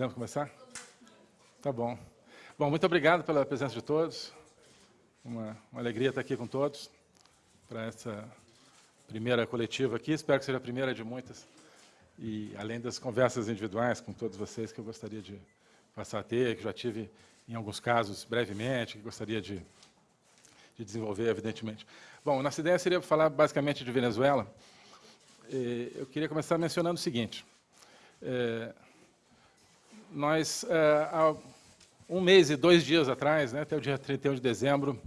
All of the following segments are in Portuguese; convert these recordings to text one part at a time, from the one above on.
Podemos começar? Tá bom. Bom, muito obrigado pela presença de todos. Uma, uma alegria estar aqui com todos para essa primeira coletiva aqui. Espero que seja a primeira de muitas. E além das conversas individuais com todos vocês que eu gostaria de passar a ter, que já tive em alguns casos brevemente, que gostaria de, de desenvolver, evidentemente. Bom, nossa ideia seria falar basicamente de Venezuela. Eu queria começar mencionando o seguinte. É, nós, é, há um mês e dois dias atrás, né, até o dia 31 de dezembro,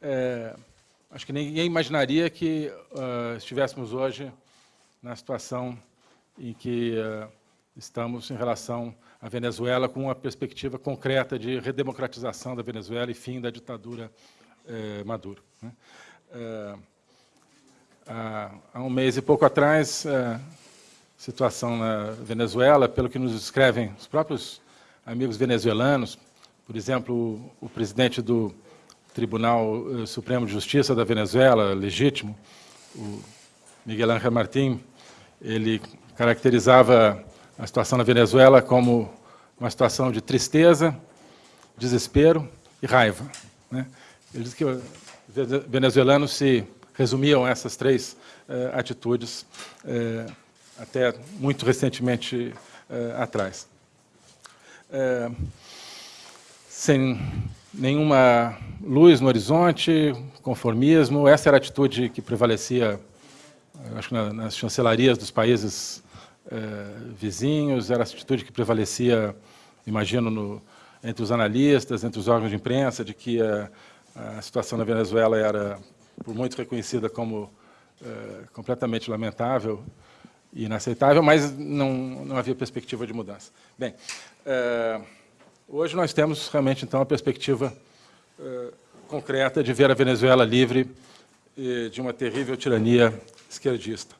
é, acho que ninguém imaginaria que uh, estivéssemos hoje na situação em que uh, estamos em relação à Venezuela, com uma perspectiva concreta de redemocratização da Venezuela e fim da ditadura uh, Maduro. Né? há um mês e pouco atrás, situação na Venezuela, pelo que nos escrevem os próprios amigos venezuelanos, por exemplo, o presidente do Tribunal eh, Supremo de Justiça da Venezuela, legítimo, o Miguel Ángel Martín, ele caracterizava a situação na Venezuela como uma situação de tristeza, desespero e raiva. Né? Ele diz que os venezuelanos se resumiam a essas três eh, atitudes eh, até muito recentemente eh, atrás. Eh, sem nenhuma luz no horizonte, conformismo, essa era a atitude que prevalecia, acho que nas chancelarias dos países eh, vizinhos, era a atitude que prevalecia, imagino, no, entre os analistas, entre os órgãos de imprensa, de que a, a situação na Venezuela era, por muito reconhecida como completamente lamentável, inaceitável, mas não, não havia perspectiva de mudança. Bem, é, hoje nós temos realmente, então, a perspectiva é, concreta de ver a Venezuela livre de uma terrível tirania esquerdista.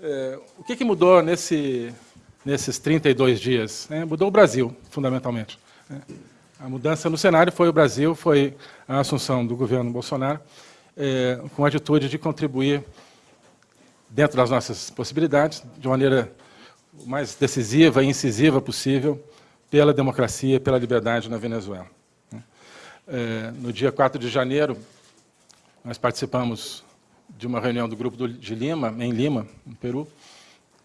É, o que, que mudou nesse, nesses 32 dias? Mudou o Brasil, fundamentalmente. Né? A mudança no cenário foi o Brasil, foi a assunção do governo Bolsonaro, com a atitude de contribuir dentro das nossas possibilidades, de maneira mais decisiva e incisiva possível, pela democracia, pela liberdade na Venezuela. É, no dia 4 de janeiro, nós participamos de uma reunião do Grupo de Lima, em Lima, no Peru,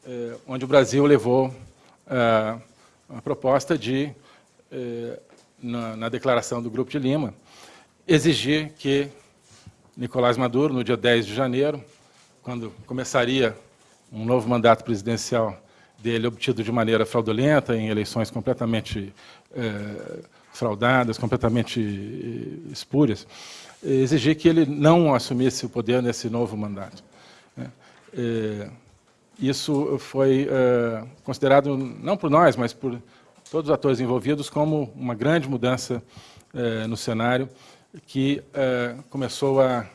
é, onde o Brasil levou é, a proposta de, na declaração do Grupo de Lima, exigir que Nicolás Maduro, no dia 10 de janeiro, quando começaria um novo mandato presidencial dele obtido de maneira fraudulenta, em eleições completamente é, fraudadas, completamente eh, espúrias, exigir que ele não assumisse o poder nesse novo mandato. É, isso foi considerado, não por nós, mas por todos os atores envolvidos, como uma grande mudança no cenário que começou a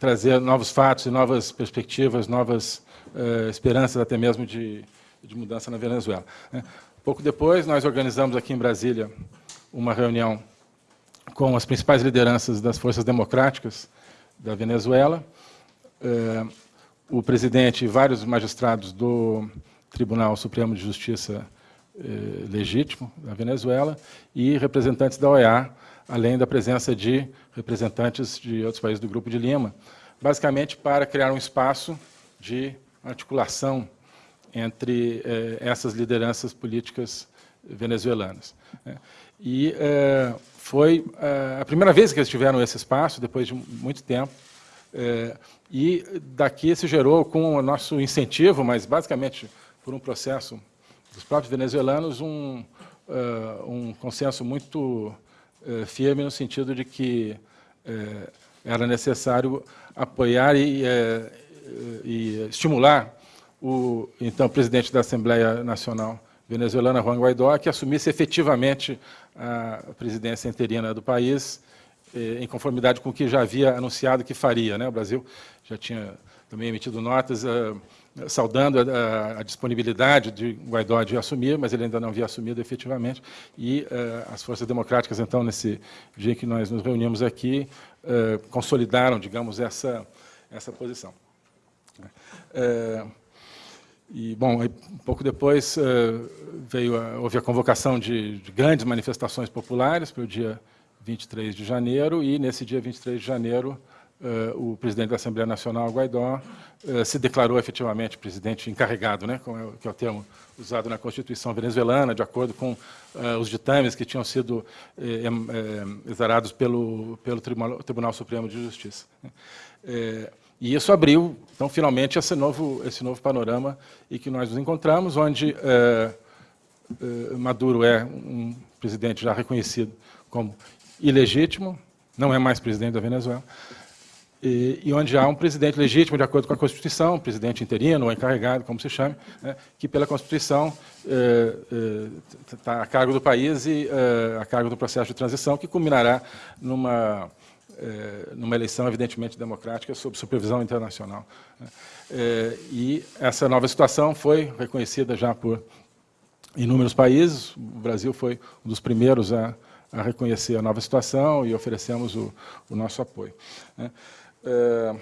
trazer novos fatos e novas perspectivas, novas uh, esperanças até mesmo de, de mudança na Venezuela. Né? Pouco depois, nós organizamos aqui em Brasília uma reunião com as principais lideranças das forças democráticas da Venezuela, uh, o presidente e vários magistrados do Tribunal Supremo de Justiça uh, Legítimo da Venezuela e representantes da OEA, além da presença de representantes de outros países do Grupo de Lima, basicamente para criar um espaço de articulação entre eh, essas lideranças políticas venezuelanas. Né. E eh, foi eh, a primeira vez que eles tiveram esse espaço, depois de muito tempo, eh, e daqui se gerou, com o nosso incentivo, mas basicamente por um processo dos próprios venezuelanos, um, uh, um consenso muito uh, firme no sentido de que uh, era necessário apoiar e, eh, e estimular o então presidente da Assembleia Nacional venezuelana, Juan Guaidó, que assumisse efetivamente a presidência interina do país, eh, em conformidade com o que já havia anunciado que faria. Né? O Brasil já tinha também emitido notas saudando a, a, disponibilidade de Guaidó de assumir, mas ele ainda não havia assumido efetivamente, e uh, as forças democráticas, então, nesse dia que nós nos reunimos aqui, uh, consolidaram, digamos, essa, essa posição. e, bom, um pouco depois veio a, houve a convocação de, de grandes manifestações populares para o dia 23 de janeiro, e nesse dia 23 de janeiro Uh, o presidente da Assembleia Nacional, Guaidó, uh, se declarou efetivamente presidente encarregado, né, é que é o termo usado na Constituição venezuelana, de acordo com uh, os ditames que tinham sido eh, eh, exarados pelo, pelo Tribunal, Tribunal, Supremo de Justiça. Eh, e isso abriu, então, finalmente, esse novo, esse novo panorama em que nós nos encontramos, onde Maduro é um presidente já reconhecido como ilegítimo, não é mais presidente da Venezuela, e, e, onde há um presidente legítimo, de acordo com a Constituição, um presidente interino ou encarregado, como se chame, né, que pela Constituição está eh, eh, a cargo do país e eh, a cargo do processo de transição, que culminará numa, numa eleição evidentemente democrática sob supervisão internacional. Né. e essa nova situação foi reconhecida já por inúmeros países, o Brasil foi um dos primeiros a, a reconhecer a nova situação e oferecemos o, o nosso apoio. Né. É,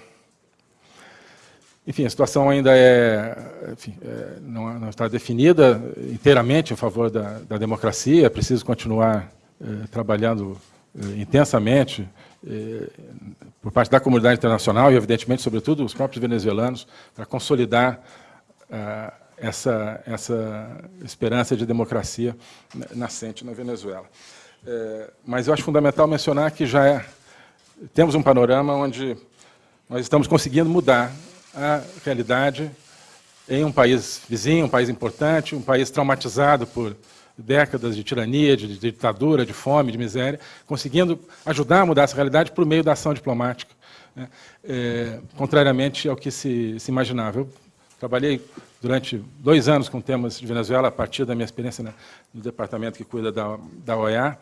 enfim, a situação ainda é, enfim, é, não, não, está definida inteiramente em favor da, da democracia, é preciso continuar é, trabalhando é, intensamente é, por parte da comunidade internacional e, evidentemente, sobretudo, os próprios venezuelanos, para consolidar é, essa, essa esperança de democracia nascente na Venezuela. mas eu acho fundamental mencionar que já temos um panorama onde nós estamos conseguindo mudar a realidade em um país vizinho, um país importante, um país traumatizado por décadas de tirania, de, ditadura, de fome, de miséria, conseguindo ajudar a mudar essa realidade por meio da ação diplomática, né? é, contrariamente ao que se, se, imaginava. Eu trabalhei durante dois anos com temas de Venezuela, a partir da minha experiência né, no departamento que cuida da, da OEA,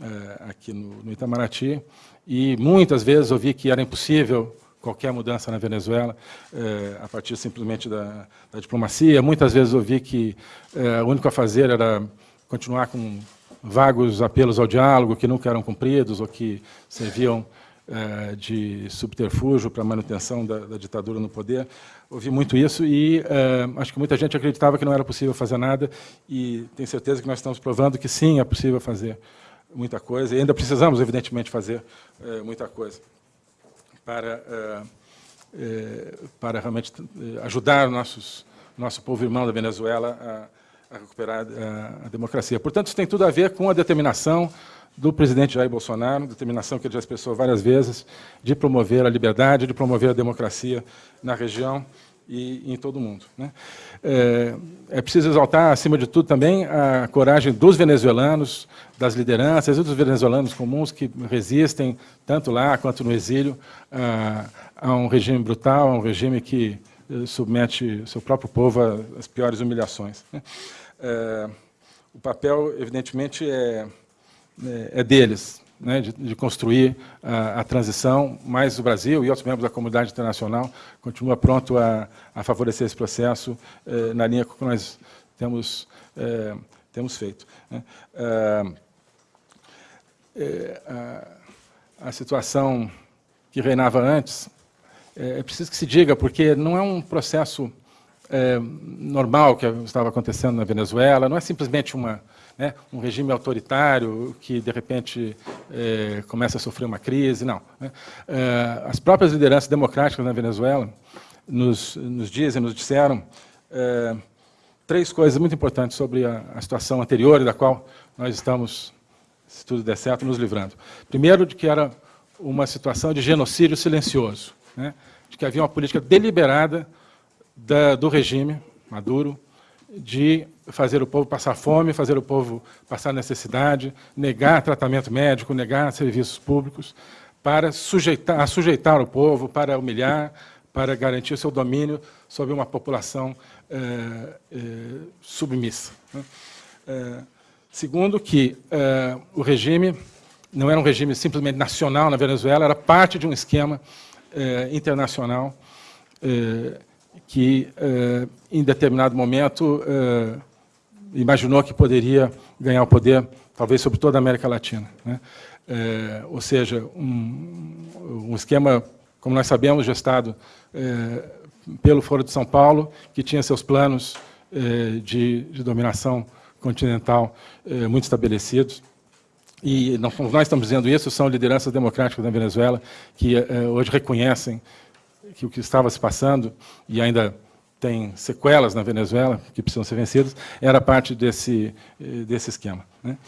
é, aqui no, no Itamaraty, e muitas vezes ouvi que era impossível qualquer mudança na Venezuela é, a partir simplesmente da, da, diplomacia. Muitas vezes ouvi que é, o único a fazer era continuar com vagos apelos ao diálogo que nunca eram cumpridos ou que serviam é, de subterfúgio para a manutenção da, da, ditadura no poder. Ouvi muito isso e acho que muita gente acreditava que não era possível fazer nada e tenho certeza que nós estamos provando que sim, é possível fazer muita coisa e ainda precisamos, evidentemente, fazer muita coisa para, eh, eh, para realmente eh, ajudar nossos, nosso povo irmão da Venezuela a, a recuperar a, a, democracia. Portanto, isso tem tudo a ver com a determinação do presidente Jair Bolsonaro, determinação que ele já expressou várias vezes, de promover a liberdade, de promover a democracia na região e em todo o mundo. Né? É, é, preciso exaltar, acima de tudo, também a coragem dos venezuelanos, das lideranças e dos venezuelanos comuns que resistem, tanto lá quanto no exílio, a, a um regime brutal, a um regime que eh, submete seu próprio povo às piores humilhações. Né? É, o papel, evidentemente, é, é, é deles, né, de, de, construir a, a, transição, mas o Brasil e outros membros da comunidade internacional continua pronto a, a favorecer esse processo eh, na linha que nós temos, eh, temos feito. Né. Eh, a, a, situação que reinava antes, é, é preciso que se diga, porque não é um processo normal que estava acontecendo na Venezuela, não é simplesmente uma né, um regime autoritário que, de repente, é, começa a sofrer uma crise, não. Né. É, as próprias lideranças democráticas na Venezuela nos, nos dizem, nos disseram é, três coisas muito importantes sobre a, a situação anterior da qual nós estamos, se tudo der certo, nos livrando. Primeiro, de que era uma situação de genocídio silencioso, né, de que havia uma política deliberada da, do regime Maduro de fazer o povo passar fome, fazer o povo passar necessidade, negar tratamento médico, negar serviços públicos, para sujeitar, sujeitar o povo, para humilhar, para garantir o seu domínio sobre uma população é, é, submissa. É, segundo, que o regime não era um regime simplesmente nacional na Venezuela, era parte de um esquema internacional que, em determinado momento, imaginou que poderia ganhar o poder, talvez sobre toda a América Latina. Né? Eh, ou seja, um, um, esquema como nós sabemos, gestado eh, pelo Foro de São Paulo, que tinha seus planos eh, de, de, dominação continental eh, muito estabelecidos. E não, nós estamos dizendo isso, são lideranças democráticas da Venezuela que hoje reconhecem que o que estava se passando, e ainda tem sequelas na Venezuela que precisam ser vencidas, era parte desse, desse esquema. Né?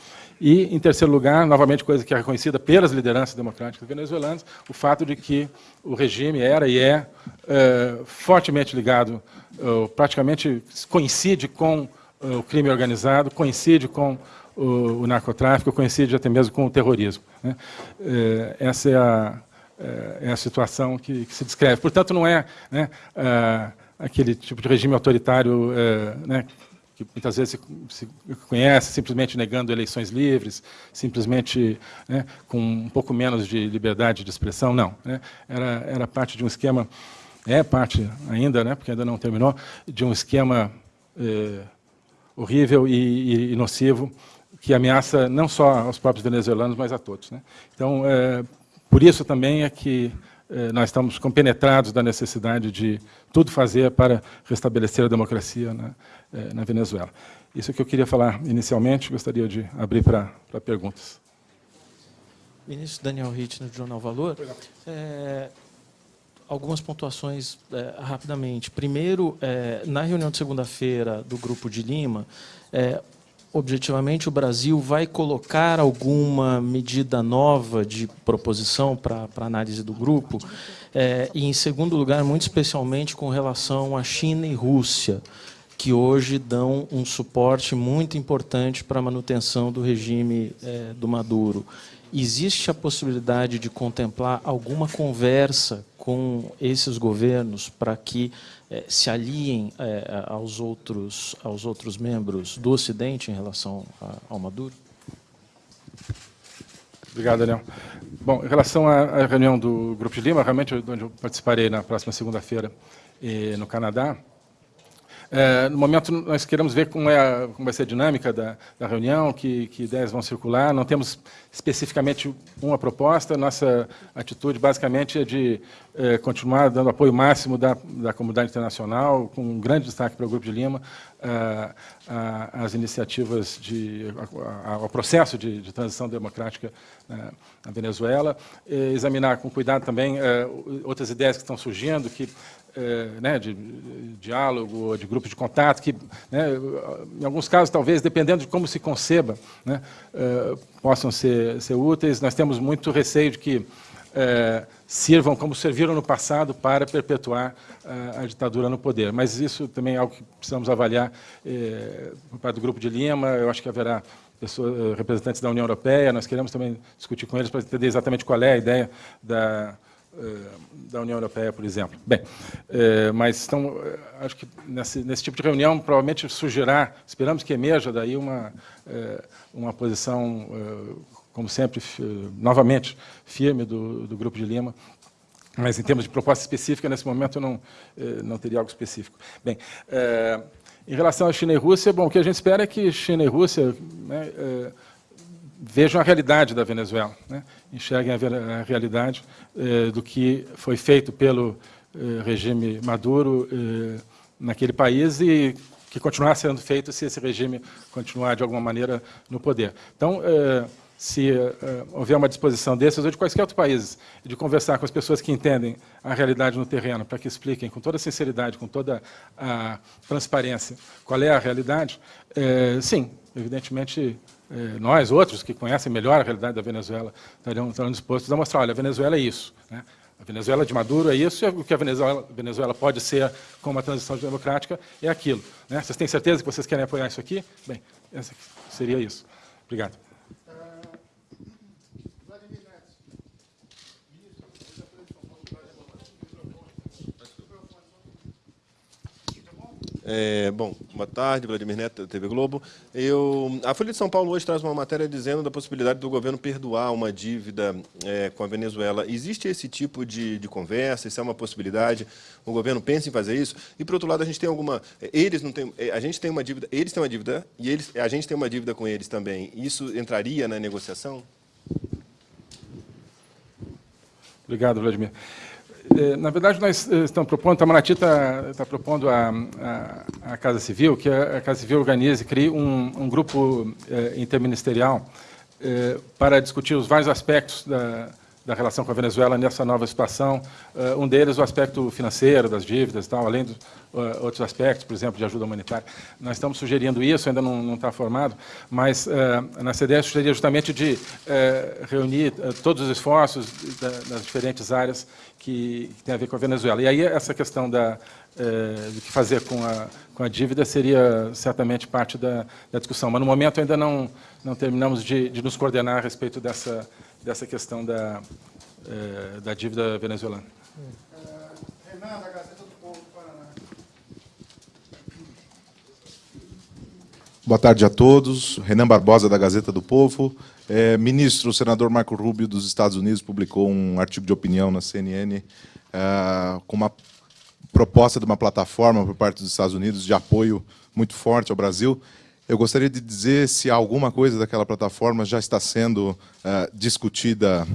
E, em terceiro lugar, novamente, coisa que é reconhecida pelas lideranças democráticas venezuelanas, o fato de que o regime era e é, é fortemente ligado, é, praticamente coincide com o crime organizado, coincide com o, o, narcotráfico, coincide até mesmo com o terrorismo. Né? Essa é a, é, a situação que, que, se descreve. Portanto, não é né, aquele tipo de regime autoritário né, que muitas vezes se, conhece simplesmente negando eleições livres, simplesmente né, com um pouco menos de liberdade de expressão, não. Né, era, era parte de um esquema, é parte ainda, né, porque ainda não terminou, de um esquema é, horrível e, e, nocivo que ameaça não só aos próprios venezuelanos, mas a todos. Né. Então, é, por isso também é que é, nós estamos compenetrados da necessidade de tudo fazer para restabelecer a democracia na, é, na Venezuela. Isso é que eu queria falar inicialmente, gostaria de abrir para, para perguntas. Ministro Daniel Hittner, do Jornal Valor. É, algumas pontuações é, rapidamente. Primeiro, é, na reunião de segunda-feira do Grupo de Lima, é, objetivamente, o Brasil vai colocar alguma medida nova de proposição para análise do grupo? É, e, em segundo lugar, muito especialmente com relação à China e Rússia, que hoje dão um suporte muito importante para a manutenção do regime é, do Maduro. Existe a possibilidade de contemplar alguma conversa com esses governos para que eh, se aliem eh, aos, outros, aos outros membros do Ocidente em relação a, ao Maduro? Obrigado, Daniel. Bom, em relação à, reunião do Grupo de Lima, realmente, onde eu participarei na próxima segunda-feira eh, no Canadá, é, no momento, nós queremos ver como, é, como vai ser a dinâmica da, da reunião, que, que, ideias vão circular. Não temos especificamente uma proposta. Nossa atitude, basicamente, é de é, continuar dando apoio máximo da, da comunidade internacional, com um grande destaque para o Grupo de Lima, às iniciativas, de, ao processo de, de transição democrática na Venezuela. examinar com cuidado também é, outras ideias que estão surgindo, que é, né, de, de, diálogo, de grupo de contato, que, né, em alguns casos, talvez, dependendo de como se conceba, né, é, possam ser, ser, úteis. Nós temos muito receio de que é, sirvam como serviram no passado para perpetuar a, a, ditadura no poder. Mas isso também é algo que precisamos avaliar é, por parte do Grupo de Lima. Eu acho que haverá pessoas, representantes da União Europeia. Nós queremos também discutir com eles para entender exatamente qual é a ideia da eh, da União Europeia, por exemplo. Bem, eh, mas então, eh, acho que nesse, nesse, tipo de reunião provavelmente surgirá, esperamos que emerja daí uma, uma posição, como sempre, novamente, firme do, do Grupo de Lima, mas em termos de proposta específica, nesse momento eu não, não teria algo específico. Bem, em relação à China e Rússia, bom, o que a gente espera é que China e Rússia né, vejam a realidade da Venezuela, né? enxerguem a, a realidade eh, do que foi feito pelo eh, regime Maduro eh, naquele país e que continuará sendo feito se esse regime continuar, de alguma maneira, no poder. Então, eh, se eh, houver uma disposição desses ou de quaisquer outros países, de conversar com as pessoas que entendem a realidade no terreno, para que expliquem com toda a sinceridade, com toda a transparência, qual é a realidade, eh, sim, evidentemente eh, nós, outros, que conhecem melhor a realidade da Venezuela, estariam dispostos a mostrar, olha, a Venezuela é isso. Né? A Venezuela de Maduro é isso, e o que a Venezuela, Venezuela pode ser com uma transição democrática é aquilo. Né? Vocês têm certeza que vocês querem apoiar isso aqui? Bem, seria isso. Obrigado. É, bom, boa tarde, Vladimir Neto, TV Globo. Eu, a Folha de São Paulo hoje traz uma matéria dizendo da possibilidade do governo perdoar uma dívida é, com a Venezuela. Existe esse tipo de, de, conversa? Isso é uma possibilidade? O governo pensa em fazer isso? E, por outro lado, a gente tem alguma... Eles não têm... A gente tem uma dívida... Eles têm uma dívida e eles, a gente tem uma dívida com eles também. Isso entraria na negociação? Obrigado, Vladimir. Eh, na verdade, nós eh, estamos propondo, Itamaraty está, está propondo a, a, a, Casa Civil, que a, Casa Civil organize, crie um, um grupo eh, interministerial para discutir os vários aspectos da, da relação com a Venezuela nessa nova situação. Uh, um deles, o aspecto financeiro das dívidas, tal, além de uh, outros aspectos, por exemplo, de ajuda humanitária. Nós estamos sugerindo isso, ainda não, está formado, mas uh, a nossa ideia seria justamente de reunir todos os esforços da, das diferentes áreas que, que têm a ver com a Venezuela. E aí essa questão da, do que fazer com a, com a dívida seria certamente parte da, da discussão. Mas, no momento, ainda não, não terminamos de, de nos coordenar a respeito dessa dessa questão da, é, da dívida venezuelana. Renan, da Gazeta do Povo do Paraná. Boa tarde a todos. Renan Barbosa, da Gazeta do Povo. É, ministro, o senador Marco Rubio, dos Estados Unidos, publicou um artigo de opinião na CNN é, com uma proposta de uma plataforma por parte dos Estados Unidos de apoio muito forte ao Brasil. Eu gostaria de dizer se alguma coisa daquela plataforma já está sendo uh, discutida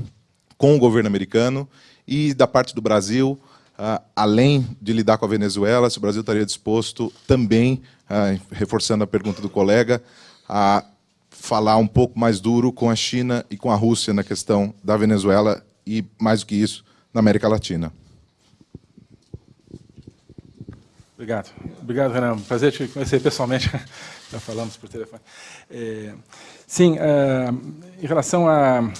com o governo americano e da parte do Brasil, uh, além de lidar com a Venezuela, se o Brasil estaria disposto também, uh, reforçando a pergunta do colega, a falar um pouco mais duro com a China e com a Rússia na questão da Venezuela e, mais do que isso, na América Latina. Obrigado. Obrigado, Renan. Prazer te conhecer pessoalmente. Já falamos por telefone. É, sim, é, em relação a,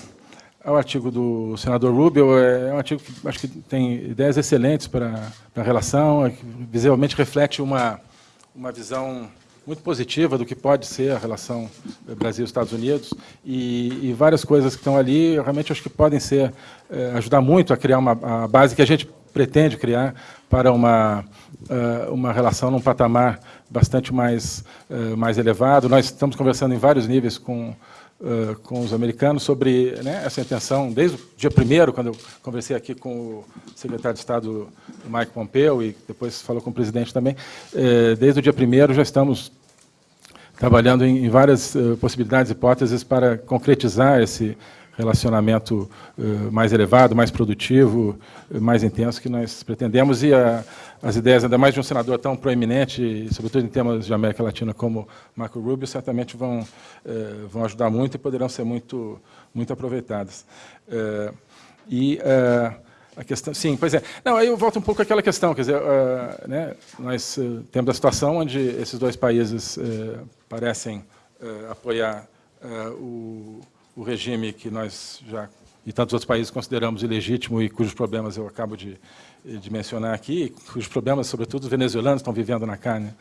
ao artigo do senador Rubio, é, é um artigo que acho que tem ideias excelentes para, para a relação, é, que visivelmente reflete uma, uma visão muito positiva do que pode ser a relação Brasil-Estados Unidos e, e, várias coisas que estão ali realmente acho que podem ser é, ajudar muito a criar uma a base que a gente pretende criar para uma uma relação num patamar bastante mais, uh, mais elevado. Nós estamos conversando em vários níveis com, uh, com os americanos sobre né, essa intenção, desde o dia primeiro, quando eu conversei aqui com o secretário de Estado Mike Pompeo e depois falou com o presidente também, eh, desde o dia primeiro já estamos trabalhando em, várias possibilidades, hipóteses para concretizar esse relacionamento mais elevado, mais produtivo, mais intenso que nós pretendemos. E a, as ideias, ainda mais de um senador tão proeminente, sobretudo em temas de América Latina como Marco Rubio, certamente vão, uh, vão ajudar muito e poderão ser muito, muito aproveitadas. e a questão, sim, pois é. Não, aí eu volto um pouco àquela questão, quer dizer, né, nós temos a situação onde esses dois países parecem apoiar o o regime que nós já e tantos outros países consideramos ilegítimo e cujos problemas eu acabo de, de mencionar aqui, cujos problemas, sobretudo, os venezuelanos estão vivendo na carne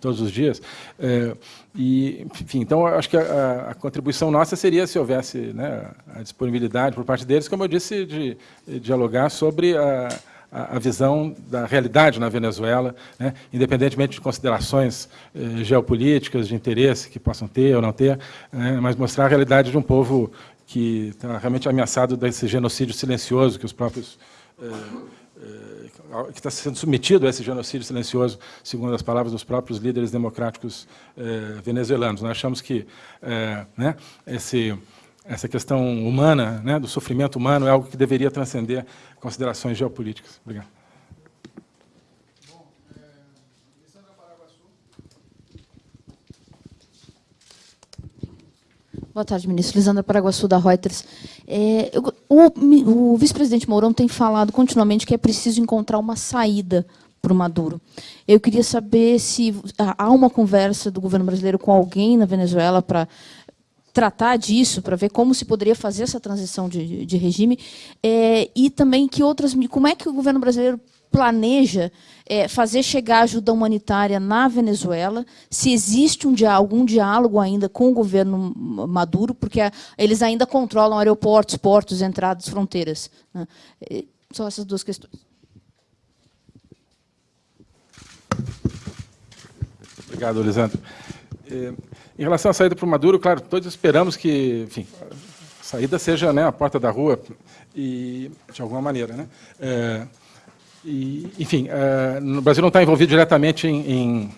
todos os dias. É, e, enfim, então, acho que a, a, contribuição nossa seria se houvesse né, a disponibilidade por parte deles, como eu disse, de, de dialogar sobre a, a, visão da realidade na Venezuela, né, independentemente de considerações eh, geopolíticas, de interesse que possam ter ou não ter, né, mas mostrar a realidade de um povo que está realmente ameaçado desse genocídio silencioso que os próprios eh, eh, que está sendo submetido a esse genocídio silencioso, segundo as palavras dos próprios líderes democráticos eh, venezuelanos. Nós achamos que eh, né, esse essa questão humana, né, do sofrimento humano, é algo que deveria transcender considerações geopolíticas. Obrigado. Boa tarde, ministro. Lisandra Paraguaçu, da Reuters. É, eu, o, o vice-presidente Mourão tem falado continuamente que é preciso encontrar uma saída para o Maduro. Eu queria saber se há uma conversa do governo brasileiro com alguém na Venezuela para tratar disso, para ver como se poderia fazer essa transição de, de regime, é, e também que outras, como é que o governo brasileiro planeja é, fazer chegar ajuda humanitária na Venezuela, se existe um, algum diálogo ainda com o governo Maduro, porque eles ainda controlam aeroportos, portos, entradas, fronteiras. Né? Só essas duas questões. Obrigado, Lisandro. É, em relação à saída para o Maduro, claro, todos esperamos que, enfim, a saída seja né, a porta da rua, e, de alguma maneira. Né? É, e, enfim, é, no Brasil não está envolvido diretamente em, em,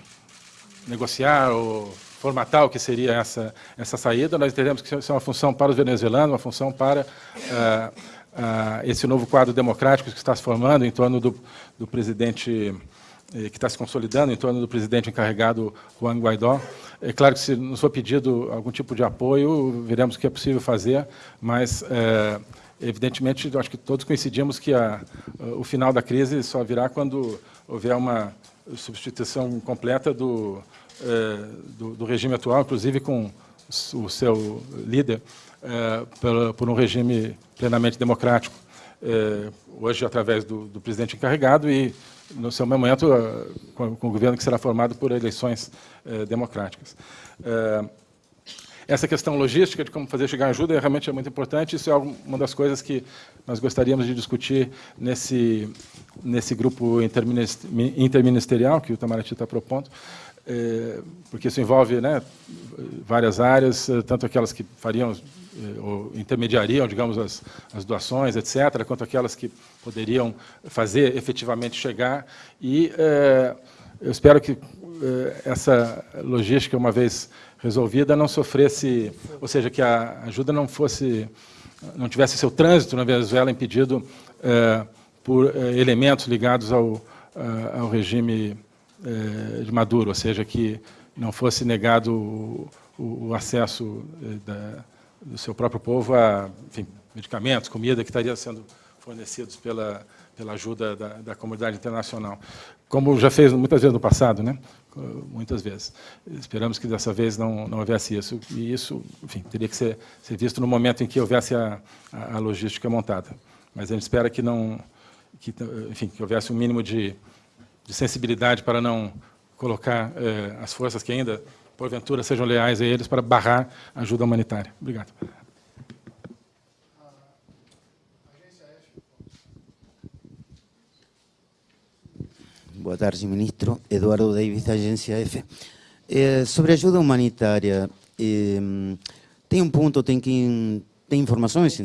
negociar ou formatar o que seria essa, essa saída. Nós entendemos que isso é uma função para os venezuelanos, uma função para é, a esse novo quadro democrático que está se formando em torno do, do presidente eh, que está se consolidando em torno do presidente encarregado Juan Guaidó. É claro que se nos for pedido algum tipo de apoio, veremos o que é possível fazer, mas, é, evidentemente, acho que todos coincidimos que a, o final da crise só virá quando houver uma substituição completa do, é, do, do regime atual, inclusive com o seu líder, é, por, por, um regime plenamente democrático, é, hoje através do, do, presidente encarregado e, no seu momento, com, com, o governo que será formado por eleições democráticas. Essa questão logística de como fazer chegar ajuda é realmente é muito importante. Isso é uma das coisas que nós gostaríamos de discutir nesse, nesse grupo interministerial que o Itamaraty está propondo, é, porque isso envolve né, várias áreas, tanto aquelas que fariam é, ou intermediariam, digamos, as, as doações, etc., quanto aquelas que poderiam fazer efetivamente chegar. E é, eu espero que essa logística, uma vez resolvida, não sofresse, ou seja, que a ajuda não fosse, não tivesse seu trânsito na Venezuela impedido por elementos ligados ao, ao regime eh, de Maduro, ou seja, que não fosse negado o, o, acesso eh, da, do seu próprio povo a enfim, medicamentos, comida que estaria sendo fornecidos pela, pela ajuda da, da, comunidade internacional, como já fez muitas vezes no passado, né? Muitas vezes. Esperamos que dessa vez não, não houvesse isso, e isso enfim, teria que ser, ser visto no momento em que houvesse a, a, logística montada. Mas a gente espera que não, que, enfim, que houvesse um mínimo de de sensibilidade para não colocar eh, as forças que ainda, porventura, sejam leais a eles para barrar a ajuda humanitária. Obrigado. Boa tarde, ministro. Eduardo Davis, da Agência F. Eh, sobre ajuda humanitária, eh, tem um ponto, tem, que, tem informações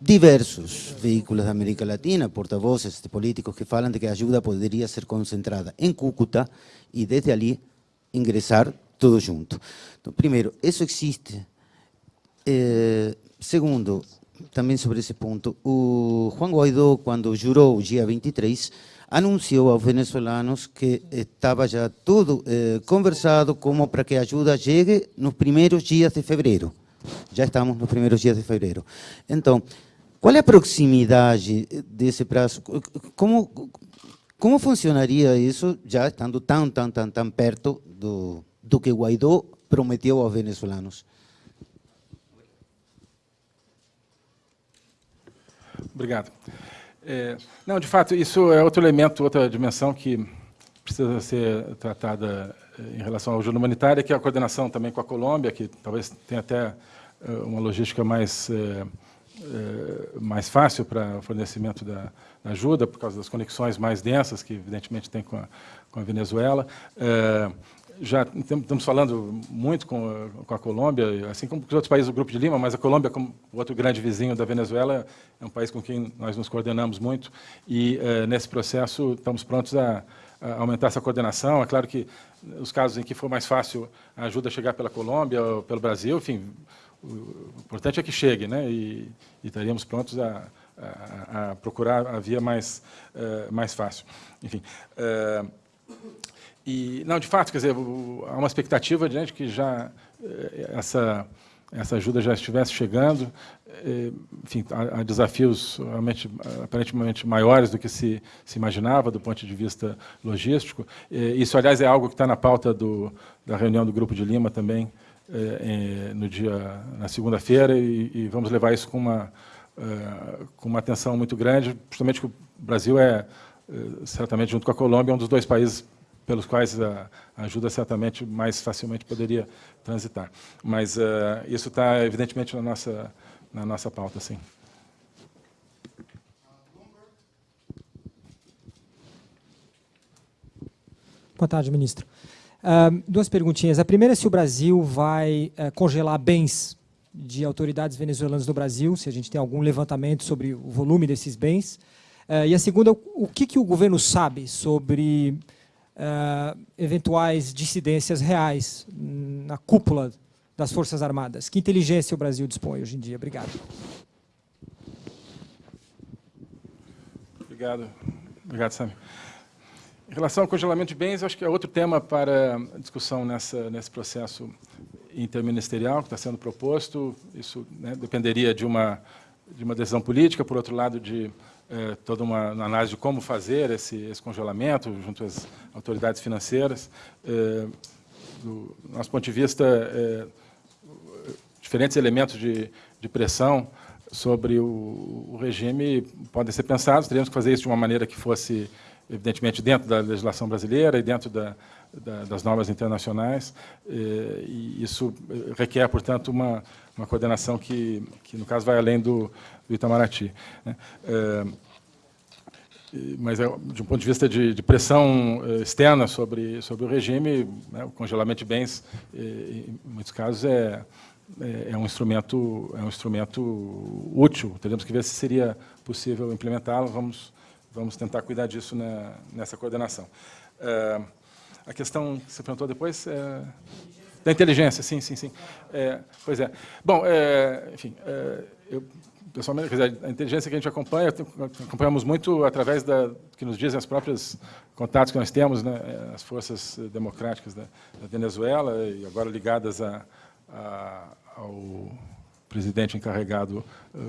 diversos veículos da América Latina, portavoces políticos que falam de que a ajuda poderia ser concentrada em Cúcuta e desde ali ingressar tudo junto. Então, primeiro, isso existe. Eh, segundo, também sobre esse ponto, o Juan Guaidó, quando jurou o dia 23, anunciou aos venezuelanos que estava já tudo eh, conversado como para que a ajuda chegue nos primeiros dias de fevereiro. Já estamos nos primeiros dias de fevereiro. Então, qual é a proximidade desse prazo? Como, como funcionaria isso, já estando tão, tão, tão, tão perto do, do que Guaidó prometeu aos venezuelanos? Obrigado. É, não, de fato, isso é outro elemento, outra dimensão que precisa ser tratada é, em relação ao ajuda humanitária, que é a coordenação também com a Colômbia, que talvez tenha até é, uma logística mais é, é, mais fácil para o fornecimento da, da, ajuda, por causa das conexões mais densas que, evidentemente, tem com a, com a Venezuela. Já estamos falando muito com com a, Colômbia, assim como com os outros países do Grupo de Lima, mas a Colômbia, como o outro grande vizinho da Venezuela, é um país com quem nós nos coordenamos muito, e é, nesse processo estamos prontos a, a, aumentar essa coordenação. É claro que os casos em que for mais fácil a ajuda chegar pela Colômbia ou pelo Brasil, enfim, o importante é que chegue, né? E, e estaríamos prontos a, a, a, procurar a via mais, uh, mais fácil. Enfim. Uh, e, não, de fato, quer dizer, há uma expectativa de que já eh, essa, essa ajuda já estivesse chegando. Enfim, há, há desafios realmente, aparentemente maiores do que se, se imaginava do ponto de vista logístico. Isso, aliás, é algo que está na pauta do, da reunião do Grupo de Lima também, no dia, na segunda-feira e, e, vamos levar isso com uma, com uma atenção muito grande, justamente que o Brasil é, certamente, junto com a Colômbia, um dos dois países pelos quais a ajuda certamente mais facilmente poderia transitar. Mas isso está, evidentemente, na nossa, na nossa pauta, sim. Boa tarde, ministro. Uh, duas perguntinhas. A primeira é se o Brasil vai uh, congelar bens de autoridades venezuelanas no Brasil, se a gente tem algum levantamento sobre o volume desses bens. Uh, e a segunda, o que, que o governo sabe sobre uh, eventuais dissidências reais na cúpula das Forças Armadas? Que inteligência o Brasil dispõe hoje em dia? Obrigado. Obrigado. Obrigado, Sam. Em relação ao congelamento de bens, acho que é outro tema para discussão nessa, nesse processo interministerial que está sendo proposto. Isso né, dependeria de uma, de uma decisão política, por outro lado, de é, toda uma análise de como fazer esse, esse congelamento junto às autoridades financeiras. É, do nosso ponto de vista, é, diferentes elementos de, de pressão sobre o, o, regime podem ser pensados. Teríamos que fazer isso de uma maneira que fosse, evidentemente, dentro da legislação brasileira e dentro da, da, das normas internacionais. E isso requer, portanto, uma, uma coordenação que, que, no caso, vai além do, do Itamaraty. Né? É, mas, é, de um ponto de vista de, de pressão é, externa sobre, sobre o regime, né, o congelamento de bens, em muitos casos, é, é um instrumento é um instrumento útil. Teremos que ver se seria possível implementá-lo. Vamos vamos tentar cuidar disso na, nessa coordenação. É, a questão que você perguntou depois é, da inteligência, sim, sim, sim. É, pois é. Bom, é, enfim, é, eu pessoalmente, a inteligência que a gente acompanha, acompanhamos muito através da que nos dizem os próprios contatos que nós temos, né, as forças democráticas da, da Venezuela e agora ligadas a, a, ao presidente encarregado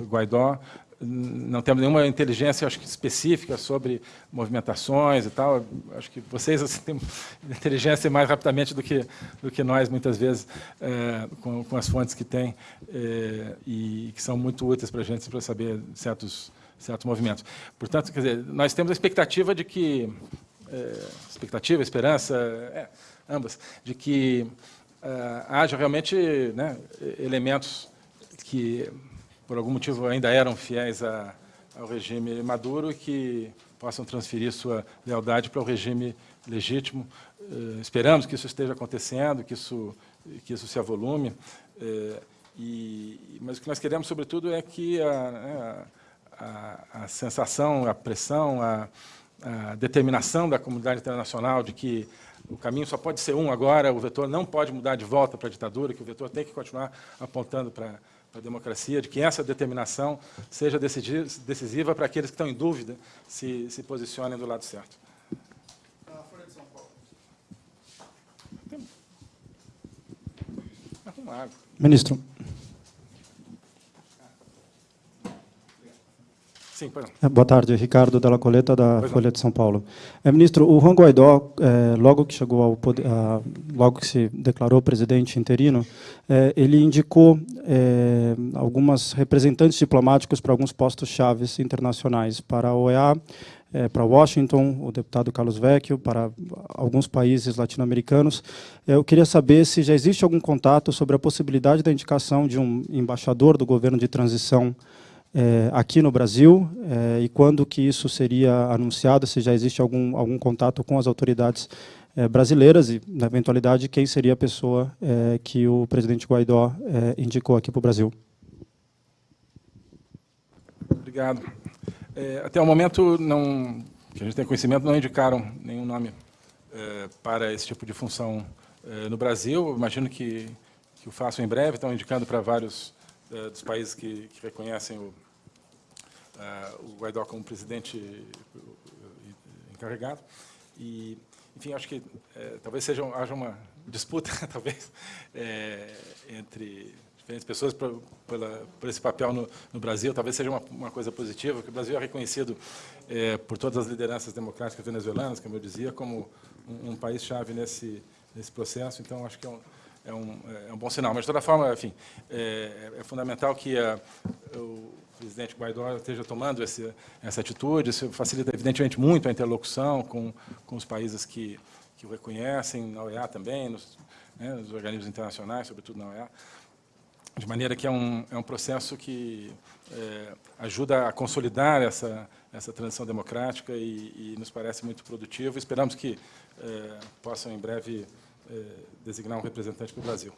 Guaidó, não temos nenhuma inteligência acho que específica sobre movimentações e tal. Acho que vocês assim, têm inteligência mais rapidamente do que do que nós muitas vezes é, com, com, as fontes que têm é, e que são muito úteis para a gente para saber certos certos movimentos. Portanto, quer dizer, nós temos a expectativa de que é, expectativa, esperança, é, ambas, de que haja realmente né, elementos que por algum motivo ainda eram fiéis a, ao regime Maduro que possam transferir sua lealdade para o regime legítimo. Eh, esperamos que isso esteja acontecendo, que isso, que isso se avolume. Eh, e, mas o que nós queremos, sobretudo, é que a, né, a, a sensação, a pressão, a, a determinação da comunidade internacional de que o caminho só pode ser um agora, o vetor não pode mudar de volta para a ditadura, que o vetor tem que continuar apontando para a democracia, de que essa determinação seja decisiva para aqueles que estão em dúvida se, se posicionem do lado certo. Ministro. Sim, é, Boa tarde, Ricardo Della Coleta, da pois Folha não. de São Paulo. É, ministro, o Juan Guaidó, é, logo que chegou ao poder, a, logo que se declarou presidente interino, é, ele indicou é, algumas representantes diplomáticos para alguns postos chaves internacionais, para a OEA, é, para Washington, o deputado Carlos Vecchio, para alguns países latino-americanos. Eu queria saber se já existe algum contato sobre a possibilidade da indicação de um embaixador do governo de transição é, aqui no Brasil é, e quando que isso seria anunciado, se já existe algum, algum contato com as autoridades é, brasileiras e, na eventualidade, quem seria a pessoa é, que o presidente Guaidó é, indicou aqui para o Brasil. Obrigado. É, até o momento, não, que a gente tem conhecimento, não indicaram nenhum nome para esse tipo de função no Brasil. Imagino que, que o façam em breve, estão indicando para vários dos países que, que reconhecem o, uh, o Guaidó como presidente encarregado. E, enfim, acho que é, talvez seja, haja uma disputa, talvez, é, entre diferentes pessoas por, pela, por esse papel no, no, Brasil. Talvez seja uma, uma coisa positiva, que o Brasil é reconhecido é, por todas as lideranças democráticas venezuelanas, como eu dizia, como um, um país-chave nesse, nesse processo. Então, acho que é um, é um, é um bom sinal. Mas, de toda forma, enfim, é, é fundamental que a, o presidente Guaidó esteja tomando esse, essa atitude. Isso facilita, evidentemente, muito a interlocução com, com os países que, que o reconhecem, na OEA também, nos, né, nos organismos internacionais, sobretudo na OEA, de maneira que é um, é um processo que é, ajuda a consolidar essa, essa transição democrática e, e nos parece muito produtivo. Esperamos que é, possam, em breve, é, designar um representante para o Brasil.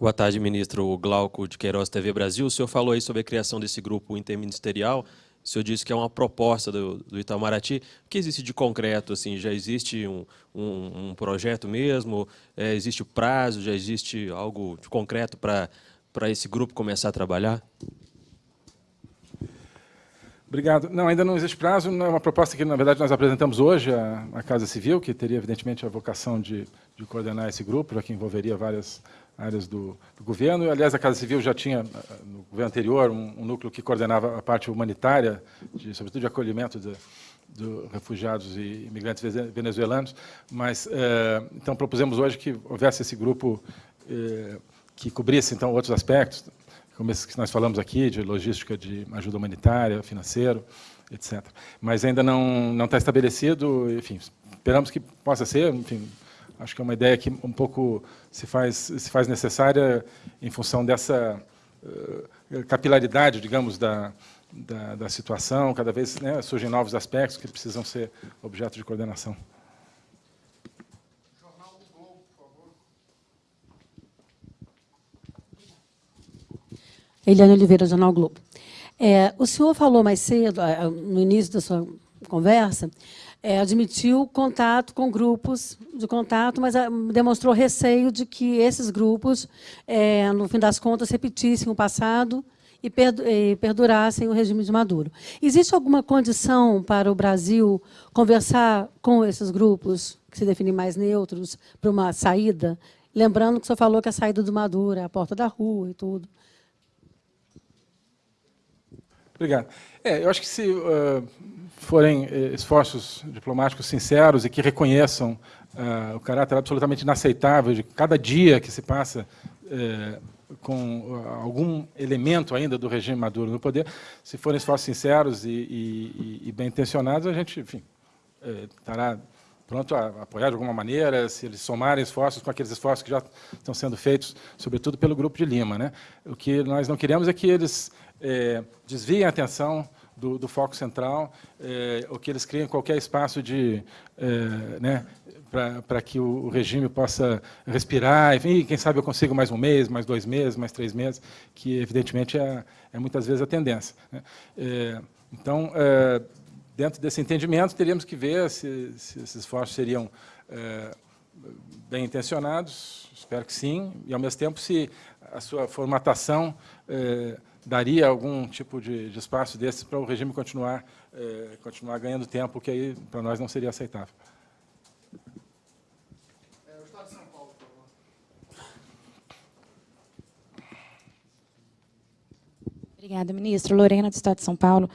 Boa tarde, ministro Glauco de Queiroz, TV Brasil. O senhor falou aí sobre a criação desse grupo interministerial O senhor disse que é uma proposta do, do Itamaraty. O que existe de concreto? Assim, já existe um, um, um projeto mesmo? É, existe prazo? Já existe algo de concreto para esse grupo começar a trabalhar? Obrigado. Não, ainda não existe prazo. Não é uma proposta que, na verdade, nós apresentamos hoje à, à Casa Civil, que teria, evidentemente, a vocação de, de coordenar esse grupo, já que envolveria várias áreas do, do, governo. Aliás, a Casa Civil já tinha, no governo anterior, um, um núcleo que coordenava a parte humanitária, de, sobretudo de acolhimento de, de refugiados e imigrantes venezuelanos. Mas, eh, então, propusemos hoje que houvesse esse grupo eh, que cobrisse, então, outros aspectos, como esse que nós falamos aqui, de logística de ajuda humanitária, financeiro, etc. Mas ainda não, não está estabelecido, enfim, esperamos que possa ser, enfim, Acho que é uma ideia que um pouco se faz, se faz necessária em função dessa uh, capilaridade, digamos, da, da, da situação. Cada vez né, surgem novos aspectos que precisam ser objeto de coordenação. Eliane Oliveira, Jornal Globo. É, o senhor falou mais cedo, no início da sua conversa, é, admitiu contato com grupos de contato, mas ah, demonstrou receio de que esses grupos, é, no fim das contas, repetissem o passado e perdurassem o regime de Maduro. Existe alguma condição para o Brasil conversar com esses grupos, que se definem mais neutros, para uma saída? Lembrando que o senhor falou que a saída do Maduro é a porta da rua e tudo. Obrigado. É, eu acho que se uh, forem eh, esforços diplomáticos sinceros e que reconheçam uh, o caráter absolutamente inaceitável de cada dia que se passa uh, com algum elemento ainda do regime Maduro no poder, se forem esforços sinceros e, e, e bem intencionados, a gente, enfim, estará pronto a apoiar de alguma maneira, se eles somarem esforços com aqueles esforços que já estão sendo feitos, sobretudo pelo Grupo de Lima. Né? O que nós não queremos é que eles eh, desviem a atenção do, do foco central, é, ou que eles criem qualquer espaço de, é, né, para que o, regime possa respirar, enfim, quem sabe eu consigo mais um mês, mais dois meses, mais três meses, que evidentemente é, é muitas vezes a tendência. Né? É, então, é, dentro desse entendimento, teríamos que ver se, se esses esforços seriam é, bem intencionados, espero que sim, e ao mesmo tempo se a sua formatação é, daria algum tipo de, de espaço desse para o regime continuar, é, continuar ganhando tempo, que aí para nós não seria aceitável. É, o Estado de São Paulo, por favor. Obrigada, ministro. Lorena, do Estado de São Paulo.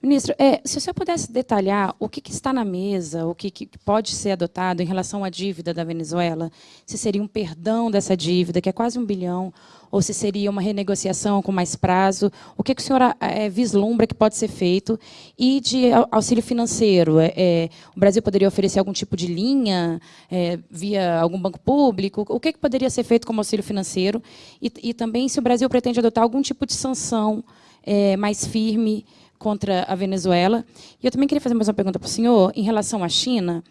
Ministro, é, se o senhor pudesse detalhar o que, que está na mesa, o que, que, pode ser adotado em relação à dívida da Venezuela, se seria um perdão dessa dívida, que é quase um bilhão, ou se seria uma renegociação com mais prazo, o que, que o senhor é, vislumbra que pode ser feito, e de auxílio financeiro, é, é, o Brasil poderia oferecer algum tipo de linha é, via algum banco público, o que, que poderia ser feito como auxílio financeiro, e, e também se o Brasil pretende adotar algum tipo de sanção é, mais firme contra a Venezuela. E eu também queria fazer mais uma pergunta para o senhor em relação à China.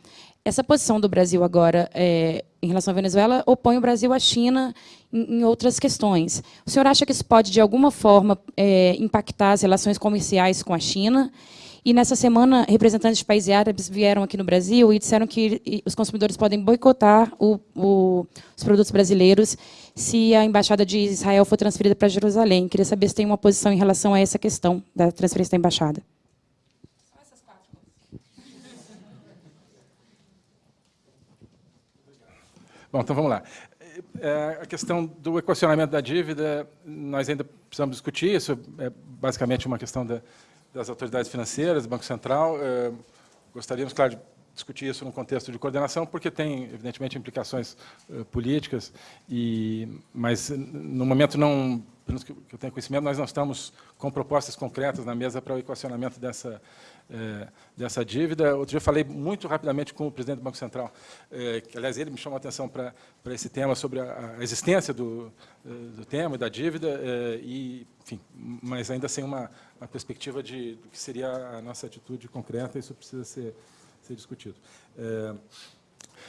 Essa posição do Brasil agora é, em relação à Venezuela opõe o Brasil à China em, em, outras questões. O senhor acha que isso pode, de alguma forma, é, impactar as relações comerciais com a China? E nessa semana, representantes de países árabes vieram aqui no Brasil e disseram que os consumidores podem boicotar o, o, os produtos brasileiros se a embaixada de Israel for transferida para Jerusalém. Queria saber se tem uma posição em relação a essa questão da transferência da embaixada. Bom, então vamos lá. É, a questão do equacionamento da dívida, nós ainda precisamos discutir, isso é basicamente uma questão da, das autoridades financeiras, do Banco Central. É, gostaríamos, claro, de discutir isso no contexto de coordenação, porque tem, evidentemente, implicações uh, políticas, e, mas, no momento, não, pelo que eu tenho conhecimento, nós não estamos com propostas concretas na mesa para o equacionamento dessa, uh, dessa dívida. Outro dia eu falei muito rapidamente com o presidente do Banco Central, uh, que, aliás, ele me chamou a atenção para, para esse tema, sobre a, a existência do, do tema e da dívida, e, enfim, mas ainda sem uma, uma perspectiva de do que seria a nossa atitude concreta, isso precisa ser ser discutido. É,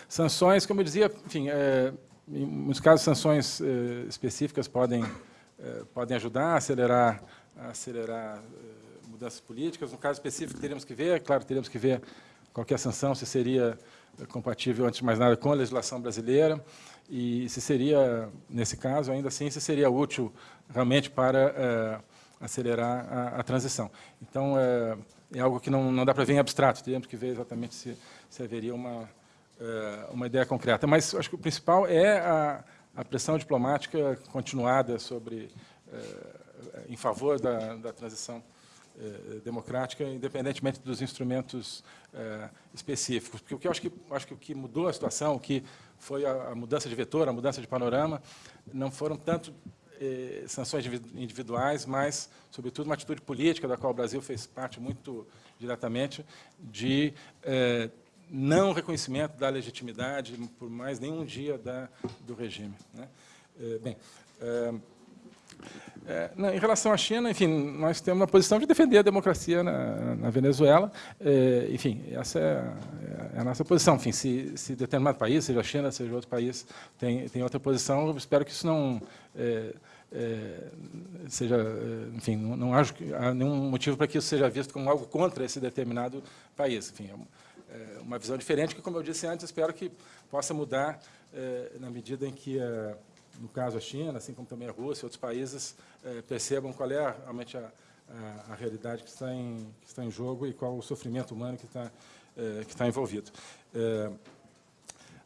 sanções, como eu dizia, enfim, é, em muitos casos, sanções é, específicas podem, é, podem ajudar a acelerar, a acelerar é, mudanças políticas. No caso específico, teríamos que ver, claro, teríamos que ver qualquer sanção, se seria compatível, antes de mais nada, com a legislação brasileira e se seria, nesse caso, ainda assim, se seria útil realmente para acelerar a, a, transição. Então, é, algo que não, não dá para ver em abstrato, teríamos que ver exatamente se, se haveria uma, é, uma ideia concreta. Mas acho que o principal é a, a pressão diplomática continuada sobre, em favor da, da transição eh, democrática, independentemente dos instrumentos eh, específicos. Porque o que eu acho que, acho que o que mudou a situação, o que foi a, a mudança de vetor, a mudança de panorama, não foram tanto eh, sanções individuais, mas, sobretudo, uma atitude política, da qual o Brasil fez parte muito diretamente, de eh, não reconhecimento da legitimidade por mais nenhum dia da, do regime. Né? Eh, bem, eh, é, não, em relação à China, enfim, nós temos uma posição de defender a democracia na, na Venezuela. É, enfim, essa é, é, a nossa posição. Enfim, se, se determinado país, seja a China, seja outro país, tem, tem outra posição, eu espero que isso não é, é seja, é, enfim, não, não acho que há nenhum motivo para que isso seja visto como algo contra esse determinado país. Enfim, é uma visão diferente que, como eu disse antes, espero que possa mudar na medida em que no caso a China, assim como também a Rússia e outros países, é, percebam qual é realmente a, a, a, realidade que está, em, que está em jogo e qual o sofrimento humano que está, é, que está envolvido. É,